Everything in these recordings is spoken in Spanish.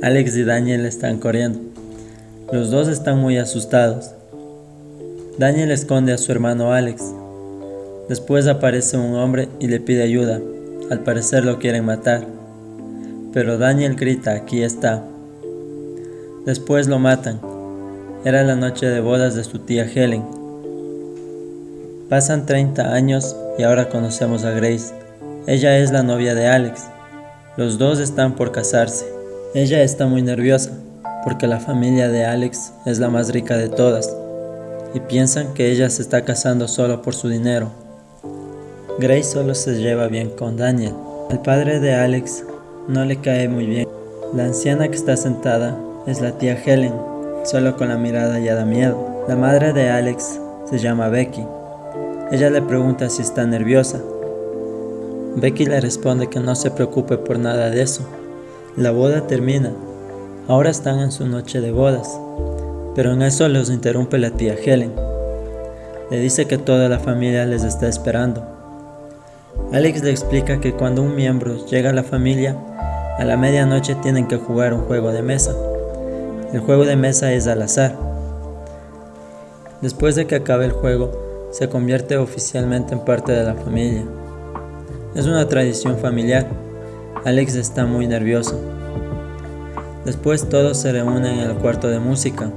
Alex y Daniel están corriendo. Los dos están muy asustados. Daniel esconde a su hermano Alex. Después aparece un hombre y le pide ayuda. Al parecer lo quieren matar. Pero Daniel grita, aquí está. Después lo matan. Era la noche de bodas de su tía Helen. Pasan 30 años y ahora conocemos a Grace. Ella es la novia de Alex. Los dos están por casarse. Ella está muy nerviosa porque la familia de Alex es la más rica de todas y piensan que ella se está casando solo por su dinero. Grace solo se lleva bien con Daniel. El padre de Alex no le cae muy bien. La anciana que está sentada es la tía Helen, solo con la mirada ya da miedo. La madre de Alex se llama Becky. Ella le pregunta si está nerviosa. Becky le responde que no se preocupe por nada de eso, la boda termina. Ahora están en su noche de bodas. Pero en eso los interrumpe la tía Helen. Le dice que toda la familia les está esperando. Alex le explica que cuando un miembro llega a la familia, a la medianoche tienen que jugar un juego de mesa. El juego de mesa es al azar. Después de que acabe el juego, se convierte oficialmente en parte de la familia. Es una tradición familiar Alex está muy nervioso. Después todos se reúnen en el cuarto de música.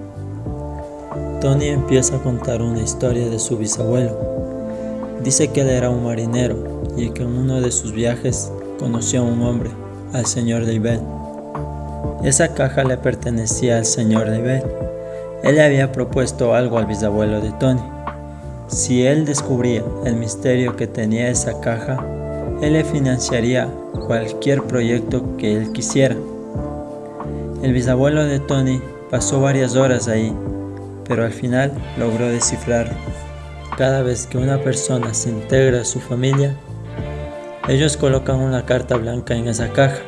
Tony empieza a contar una historia de su bisabuelo. Dice que él era un marinero y que en uno de sus viajes conoció a un hombre, al señor David. Esa caja le pertenecía al señor David. Él le había propuesto algo al bisabuelo de Tony. Si él descubría el misterio que tenía esa caja, él le financiaría cualquier proyecto que él quisiera. El bisabuelo de Tony pasó varias horas ahí, pero al final logró descifrarlo. Cada vez que una persona se integra a su familia, ellos colocan una carta blanca en esa caja.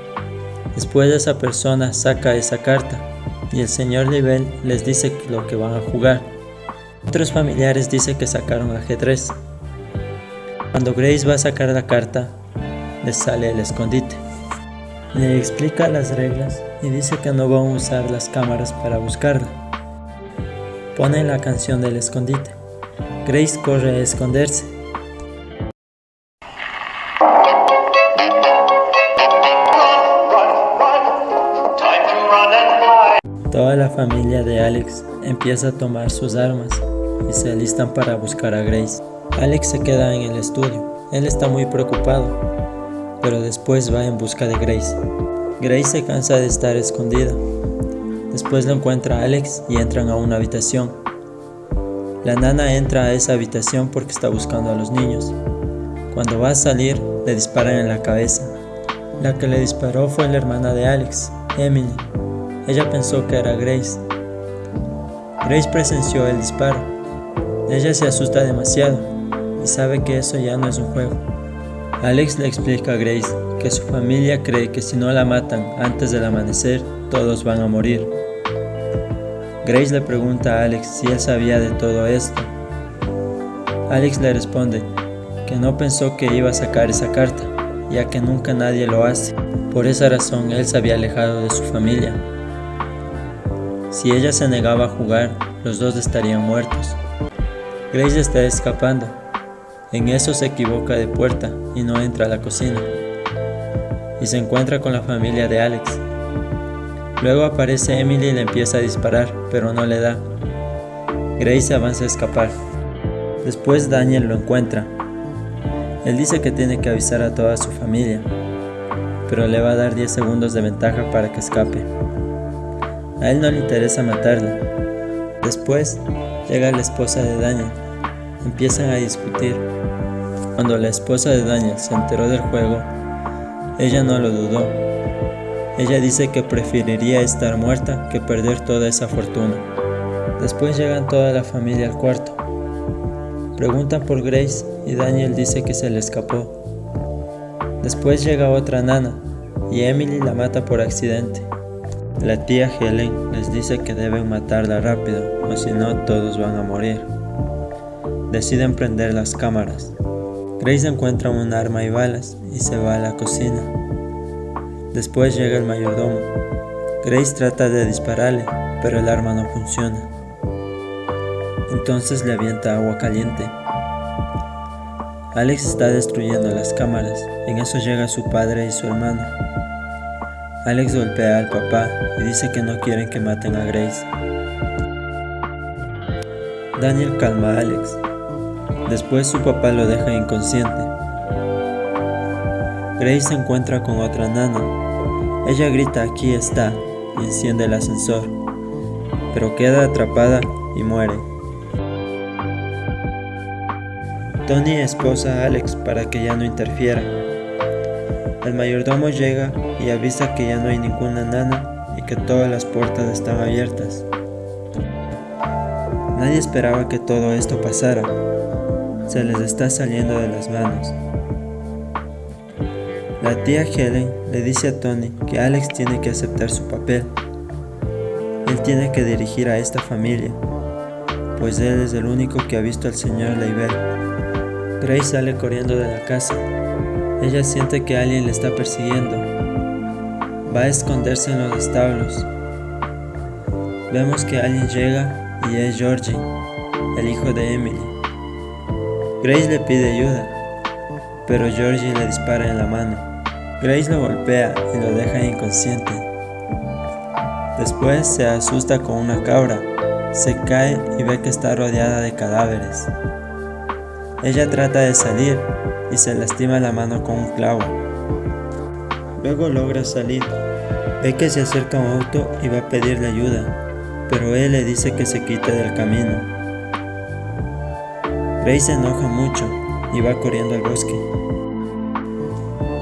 Después esa persona saca esa carta y el señor Nivel les dice lo que van a jugar. Otros familiares dicen que sacaron ajedrez. Cuando Grace va a sacar la carta, le sale el escondite. Le explica las reglas y dice que no van a usar las cámaras para buscarla. Pone la canción del escondite. Grace corre a esconderse. Toda la familia de Alex empieza a tomar sus armas y se alistan para buscar a Grace. Alex se queda en el estudio. Él está muy preocupado pero después va en busca de Grace. Grace se cansa de estar escondida. Después lo encuentra Alex y entran a una habitación. La nana entra a esa habitación porque está buscando a los niños. Cuando va a salir, le disparan en la cabeza. La que le disparó fue la hermana de Alex, Emily. Ella pensó que era Grace. Grace presenció el disparo. Ella se asusta demasiado y sabe que eso ya no es un juego. Alex le explica a Grace que su familia cree que si no la matan antes del amanecer, todos van a morir. Grace le pregunta a Alex si él sabía de todo esto. Alex le responde que no pensó que iba a sacar esa carta, ya que nunca nadie lo hace. Por esa razón él se había alejado de su familia. Si ella se negaba a jugar, los dos estarían muertos. Grace está escapando, en eso se equivoca de puerta y no entra a la cocina. Y se encuentra con la familia de Alex. Luego aparece Emily y le empieza a disparar, pero no le da. Grace avanza a escapar. Después Daniel lo encuentra. Él dice que tiene que avisar a toda su familia, pero le va a dar 10 segundos de ventaja para que escape. A él no le interesa matarla. Después llega la esposa de Daniel. Empiezan a discutir cuando la esposa de Daniel se enteró del juego, ella no lo dudó. Ella dice que preferiría estar muerta que perder toda esa fortuna. Después llegan toda la familia al cuarto. Preguntan por Grace y Daniel dice que se le escapó. Después llega otra nana y Emily la mata por accidente. La tía Helen les dice que deben matarla rápido o si no todos van a morir. Deciden prender las cámaras. Grace encuentra un arma y balas y se va a la cocina. Después llega el mayordomo. Grace trata de dispararle, pero el arma no funciona. Entonces le avienta agua caliente. Alex está destruyendo las cámaras, en eso llega su padre y su hermano. Alex golpea al papá y dice que no quieren que maten a Grace. Daniel calma a Alex. Después su papá lo deja inconsciente. Grace se encuentra con otra nana. Ella grita aquí está y enciende el ascensor, pero queda atrapada y muere. Tony esposa a Alex para que ya no interfiera. El mayordomo llega y avisa que ya no hay ninguna nana y que todas las puertas están abiertas. Nadie esperaba que todo esto pasara. Se les está saliendo de las manos. La tía Helen le dice a Tony que Alex tiene que aceptar su papel. Él tiene que dirigir a esta familia, pues él es el único que ha visto al señor Leibel. Grace sale corriendo de la casa. Ella siente que alguien le está persiguiendo. Va a esconderse en los establos. Vemos que alguien llega y es Georgie, el hijo de Emily. Grace le pide ayuda, pero Georgie le dispara en la mano. Grace lo golpea y lo deja inconsciente. Después se asusta con una cabra, se cae y ve que está rodeada de cadáveres. Ella trata de salir y se lastima la mano con un clavo. Luego logra salir. Ve que se acerca un auto y va a pedirle ayuda, pero él le dice que se quite del camino. Grace se enoja mucho y va corriendo al bosque.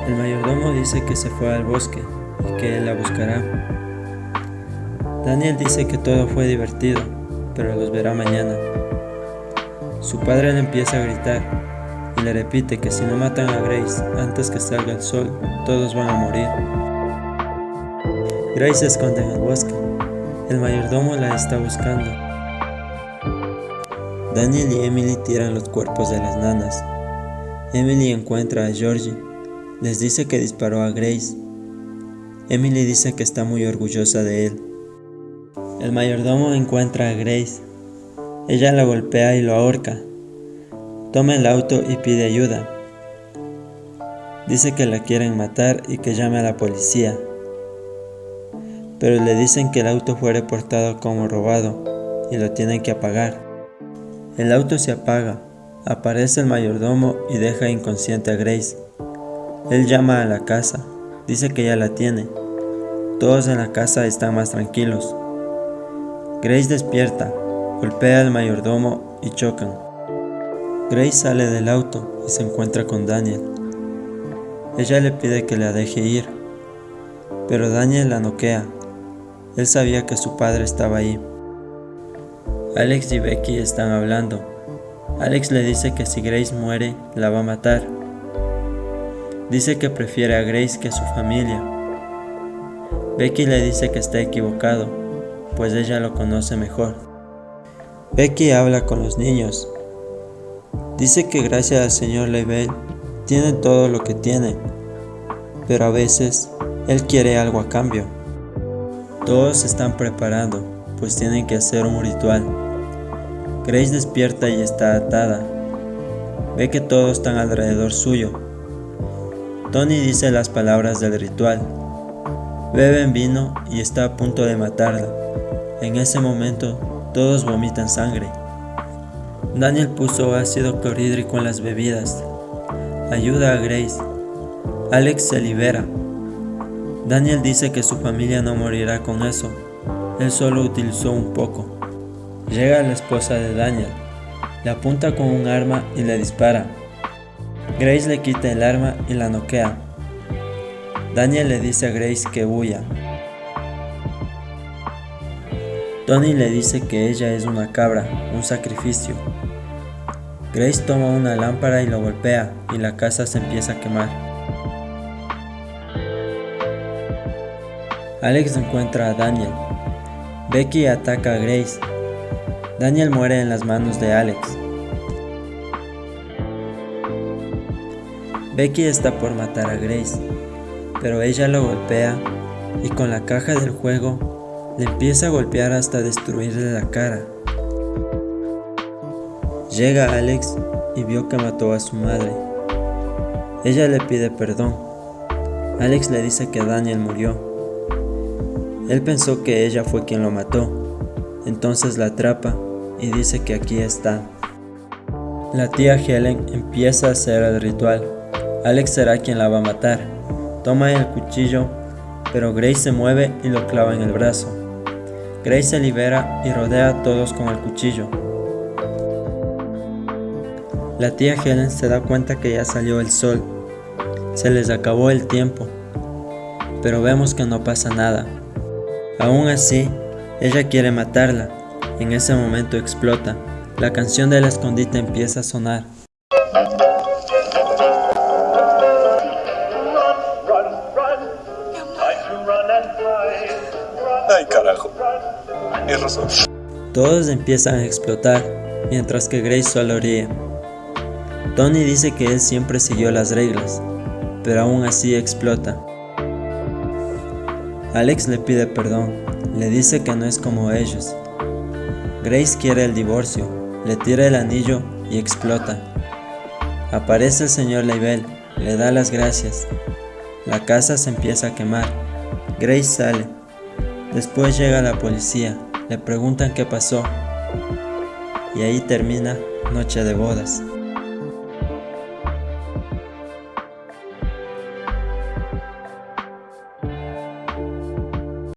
El mayordomo dice que se fue al bosque y que él la buscará. Daniel dice que todo fue divertido, pero los verá mañana. Su padre le empieza a gritar y le repite que si no matan a Grace antes que salga el sol, todos van a morir. Grace se esconde en el bosque. El mayordomo la está buscando. Daniel y Emily tiran los cuerpos de las nanas. Emily encuentra a Georgie les dice que disparó a Grace. Emily dice que está muy orgullosa de él. El mayordomo encuentra a Grace. Ella la golpea y lo ahorca. Toma el auto y pide ayuda. Dice que la quieren matar y que llame a la policía. Pero le dicen que el auto fue reportado como robado y lo tienen que apagar. El auto se apaga. Aparece el mayordomo y deja inconsciente a Grace. Él llama a la casa, dice que ya la tiene. Todos en la casa están más tranquilos. Grace despierta, golpea al mayordomo y chocan. Grace sale del auto y se encuentra con Daniel. Ella le pide que la deje ir, pero Daniel la noquea. Él sabía que su padre estaba ahí. Alex y Becky están hablando. Alex le dice que si Grace muere, la va a matar Dice que prefiere a Grace que a su familia. Becky le dice que está equivocado, pues ella lo conoce mejor. Becky habla con los niños. Dice que gracias al señor Leibel tiene todo lo que tiene, pero a veces él quiere algo a cambio. Todos se están preparando, pues tienen que hacer un ritual. Grace despierta y está atada. Ve que todos están alrededor suyo, Tony dice las palabras del ritual. Beben vino y está a punto de matarla. En ese momento, todos vomitan sangre. Daniel puso ácido clorhídrico en las bebidas. Ayuda a Grace. Alex se libera. Daniel dice que su familia no morirá con eso. Él solo utilizó un poco. Llega la esposa de Daniel. Le apunta con un arma y le dispara. Grace le quita el arma y la noquea. Daniel le dice a Grace que huya. Tony le dice que ella es una cabra, un sacrificio. Grace toma una lámpara y lo golpea y la casa se empieza a quemar. Alex encuentra a Daniel. Becky ataca a Grace. Daniel muere en las manos de Alex. Becky está por matar a Grace, pero ella lo golpea y con la caja del juego le empieza a golpear hasta destruirle la cara. Llega Alex y vio que mató a su madre. Ella le pide perdón. Alex le dice que Daniel murió. Él pensó que ella fue quien lo mató, entonces la atrapa y dice que aquí está. La tía Helen empieza a hacer el ritual. Alex será quien la va a matar. Toma el cuchillo, pero Grace se mueve y lo clava en el brazo. Grace se libera y rodea a todos con el cuchillo. La tía Helen se da cuenta que ya salió el sol. Se les acabó el tiempo. Pero vemos que no pasa nada. Aún así, ella quiere matarla. En ese momento explota. La canción del escondite empieza a sonar. Ay, carajo. Es razón. Todos empiezan a explotar, mientras que Grace solo ríe. Tony dice que él siempre siguió las reglas, pero aún así explota. Alex le pide perdón, le dice que no es como ellos. Grace quiere el divorcio, le tira el anillo y explota. Aparece el señor Leibel, le da las gracias. La casa se empieza a quemar. Grace sale. Después llega la policía, le preguntan qué pasó. Y ahí termina Noche de Bodas.